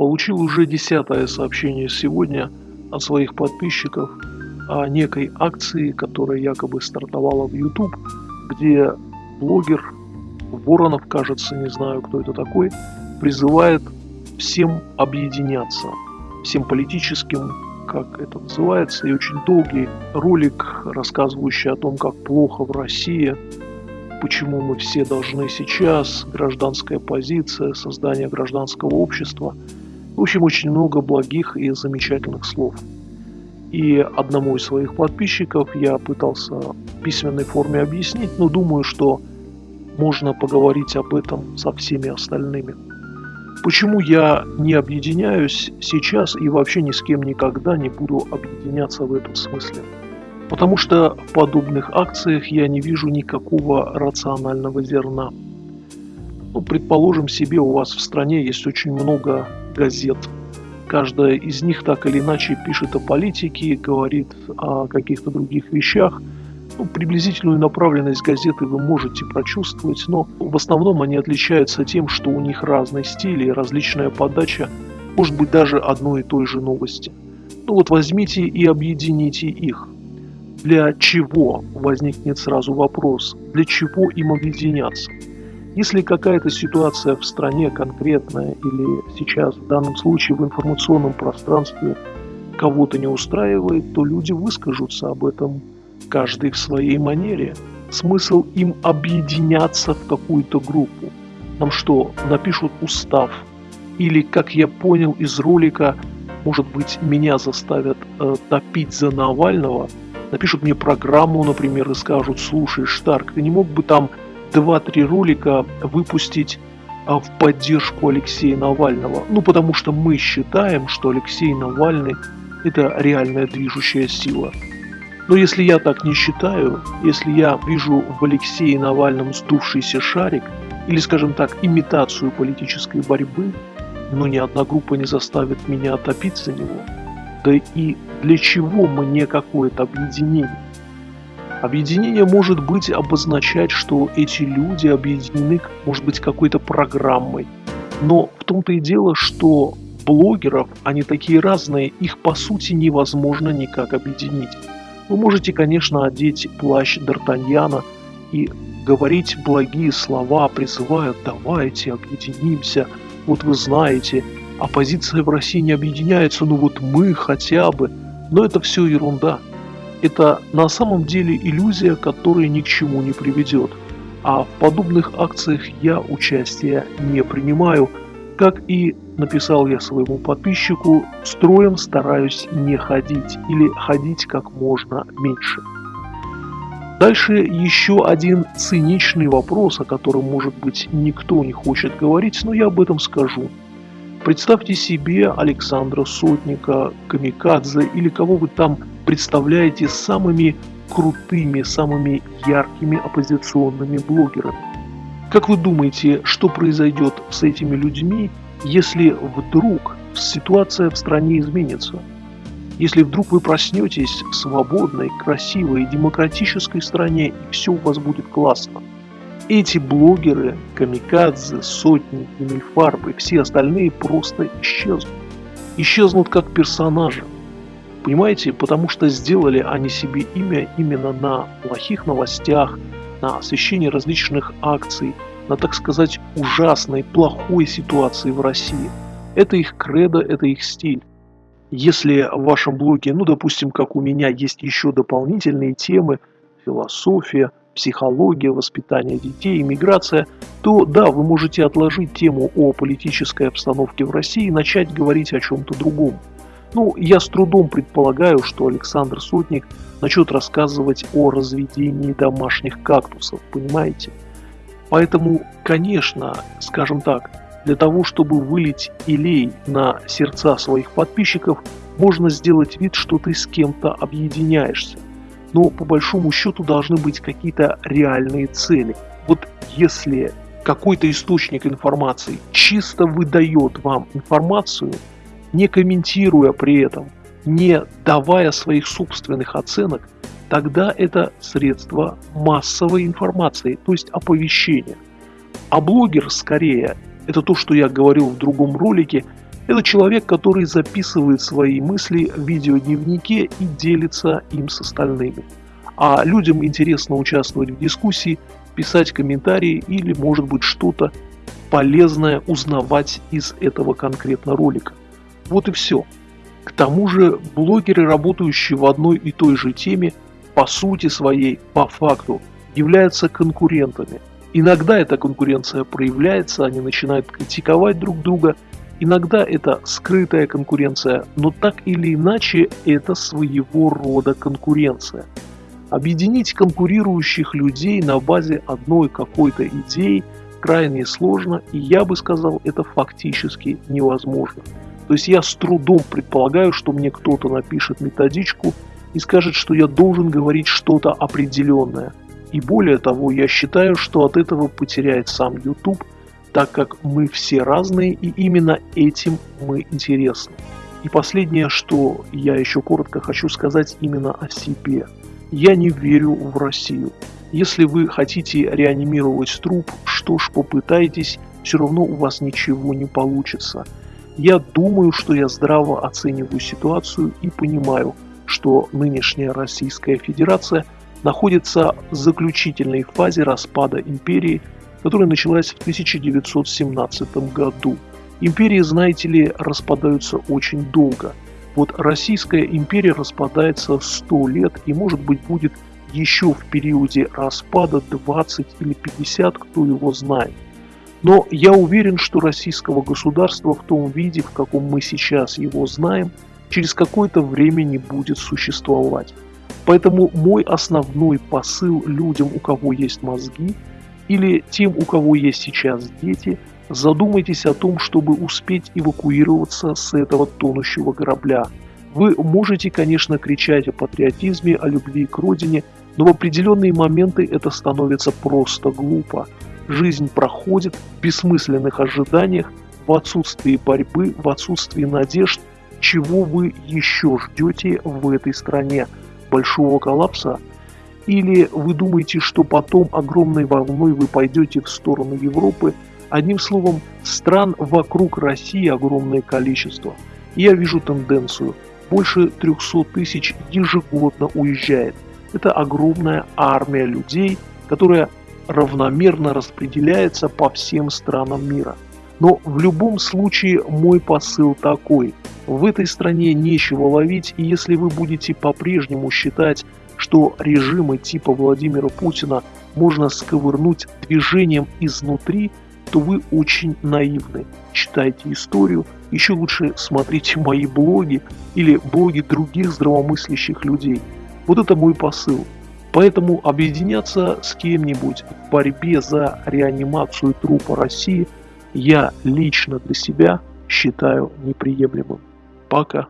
Получил уже десятое сообщение сегодня от своих подписчиков о некой акции, которая якобы стартовала в YouTube, где блогер Воронов, кажется, не знаю, кто это такой, призывает всем объединяться, всем политическим, как это называется, и очень долгий ролик, рассказывающий о том, как плохо в России, почему мы все должны сейчас, гражданская позиция, создание гражданского общества. В общем, очень много благих и замечательных слов. И одному из своих подписчиков я пытался в письменной форме объяснить, но думаю, что можно поговорить об этом со всеми остальными. Почему я не объединяюсь сейчас и вообще ни с кем никогда не буду объединяться в этом смысле? Потому что в подобных акциях я не вижу никакого рационального зерна. Ну, предположим себе, у вас в стране есть очень много газет. Каждая из них так или иначе пишет о политике, говорит о каких-то других вещах. Ну, приблизительную направленность газеты вы можете прочувствовать, но в основном они отличаются тем, что у них разный стиль и различная подача, может быть даже одной и той же новости. Ну вот возьмите и объедините их – для чего, возникнет сразу вопрос, для чего им объединяться? Если какая-то ситуация в стране конкретная или сейчас в данном случае в информационном пространстве кого-то не устраивает, то люди выскажутся об этом каждый в своей манере. Смысл им объединяться в какую-то группу. Нам что, напишут устав? Или, как я понял из ролика, может быть, меня заставят э, топить за Навального – напишут мне программу, например, и скажут, слушай, Штарк, ты не мог бы там 2-3 ролика выпустить а, в поддержку Алексея Навального? Ну, потому что мы считаем, что Алексей Навальный – это реальная движущая сила. Но если я так не считаю, если я вижу в Алексее Навальном сдувшийся шарик, или, скажем так, имитацию политической борьбы, но ни одна группа не заставит меня топиться за него – да и для чего мне какое-то объединение? Объединение может быть обозначать, что эти люди объединены, может быть, какой-то программой. Но в том-то и дело, что блогеров, они такие разные, их по сути невозможно никак объединить. Вы можете, конечно, одеть плащ Д'Артаньяна и говорить благие слова, призывая «давайте объединимся», вот вы знаете – оппозиция в России не объединяется, ну вот мы хотя бы. Но это все ерунда. Это на самом деле иллюзия, которая ни к чему не приведет. А в подобных акциях я участия не принимаю. Как и написал я своему подписчику, строем стараюсь не ходить или ходить как можно меньше. Дальше еще один циничный вопрос, о котором, может быть, никто не хочет говорить, но я об этом скажу. Представьте себе Александра Сотника, Камикадзе или кого вы там представляете самыми крутыми, самыми яркими оппозиционными блогерами. Как вы думаете, что произойдет с этими людьми, если вдруг ситуация в стране изменится? Если вдруг вы проснетесь в свободной, красивой, демократической стране, и все у вас будет классно – эти блогеры, камикадзе, сотни, и все остальные просто исчезнут. Исчезнут как персонажи. Понимаете, потому что сделали они себе имя именно на плохих новостях, на освещении различных акций, на, так сказать, ужасной, плохой ситуации в России. Это их кредо, это их стиль. Если в вашем блоге, ну, допустим, как у меня, есть еще дополнительные темы, философия, психология, воспитание детей, иммиграция, то да, вы можете отложить тему о политической обстановке в России и начать говорить о чем-то другом. Ну, я с трудом предполагаю, что Александр Сотник начнет рассказывать о разведении домашних кактусов, понимаете? Поэтому, конечно, скажем так, для того, чтобы вылить илей на сердца своих подписчиков, можно сделать вид, что ты с кем-то объединяешься но по большому счету должны быть какие-то реальные цели. Вот если какой-то источник информации чисто выдает вам информацию, не комментируя при этом, не давая своих собственных оценок, тогда это средство массовой информации, то есть оповещения. А блогер скорее, это то, что я говорил в другом ролике, Это человек, который записывает свои мысли в видеодневнике и делится им с остальными. А людям интересно участвовать в дискуссии, писать комментарии или, может быть, что-то полезное узнавать из этого конкретно ролика. Вот и все. К тому же блогеры, работающие в одной и той же теме, по сути своей, по факту, являются конкурентами. Иногда эта конкуренция проявляется, они начинают критиковать друг друга, иногда это скрытая конкуренция, но так или иначе это своего рода конкуренция. Объединить конкурирующих людей на базе одной какой-то идеи крайне сложно, и я бы сказал, это фактически невозможно. То есть я с трудом предполагаю, что мне кто-то напишет методичку и скажет, что я должен говорить что-то определенное. И более того, я считаю, что от этого потеряет сам YouTube, так как мы все разные и именно этим мы интересны. И последнее, что я еще коротко хочу сказать именно о себе. Я не верю в Россию. Если вы хотите реанимировать труп, что ж, попытайтесь, все равно у вас ничего не получится. Я думаю, что я здраво оцениваю ситуацию и понимаю, что нынешняя Российская Федерация находится в заключительной фазе распада империи, которая началась в 1917 году. Империи, знаете ли, распадаются очень долго. Вот Российская империя распадается 100 лет и, может быть, будет еще в периоде распада 20 или 50, кто его знает. Но я уверен, что российского государства в том виде, в каком мы сейчас его знаем, через какое-то время не будет существовать. Поэтому мой основной посыл людям, у кого есть мозги, или тем, у кого есть сейчас дети, задумайтесь о том, чтобы успеть эвакуироваться с этого тонущего корабля. Вы можете, конечно, кричать о патриотизме, о любви к родине, но в определенные моменты это становится просто глупо. Жизнь проходит в бессмысленных ожиданиях, в отсутствии борьбы, в отсутствии надежд. Чего вы еще ждете в этой стране? Большого коллапса? Или вы думаете, что потом огромной волной вы пойдете в сторону Европы? Одним словом, стран вокруг России огромное количество. я вижу тенденцию. Больше 300 тысяч ежегодно уезжает. Это огромная армия людей, которая равномерно распределяется по всем странам мира. Но в любом случае мой посыл такой. В этой стране нечего ловить, и если вы будете по-прежнему считать, что режимы типа Владимира Путина можно сковырнуть движением изнутри, то вы очень наивны. Читайте историю, еще лучше смотрите мои блоги или блоги других здравомыслящих людей. Вот это мой посыл. Поэтому объединяться с кем-нибудь в борьбе за реанимацию трупа России я лично для себя считаю неприемлемым. Пока.